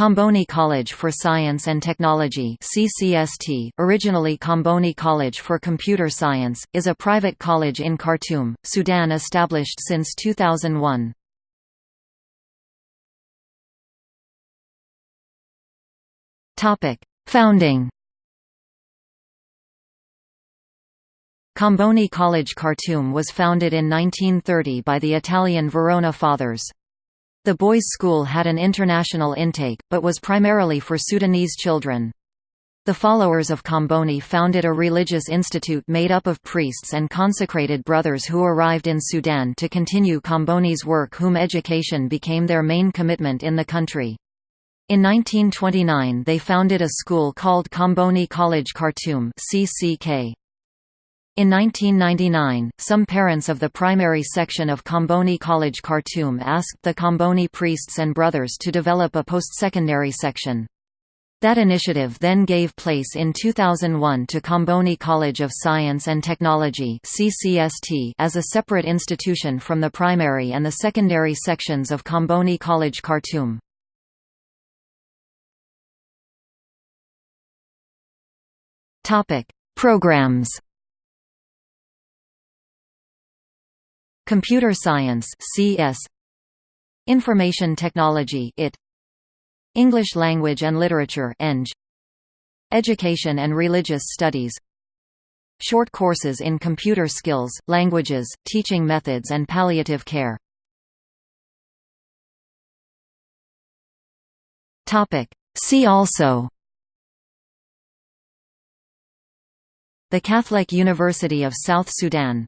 Comboni College for Science and Technology CCST, originally Comboni College for Computer Science, is a private college in Khartoum, Sudan established since 2001. Founding Comboni College Khartoum was founded in 1930 by the Italian Verona Fathers. The boys' school had an international intake, but was primarily for Sudanese children. The followers of Comboni founded a religious institute made up of priests and consecrated brothers who arrived in Sudan to continue Comboni's work whom education became their main commitment in the country. In 1929 they founded a school called Comboni College Khartoum CCK. In 1999, some parents of the primary section of Comboni College Khartoum asked the Comboni priests and brothers to develop a post-secondary section. That initiative then gave place in 2001 to Comboni College of Science and Technology as a separate institution from the primary and the secondary sections of Comboni College Khartoum. Programs Computer Science CS Information Technology IT English Language and Literature Eng. Education and Religious Studies. Short courses in computer skills, languages, teaching methods and palliative care. See also. The Catholic University of South Sudan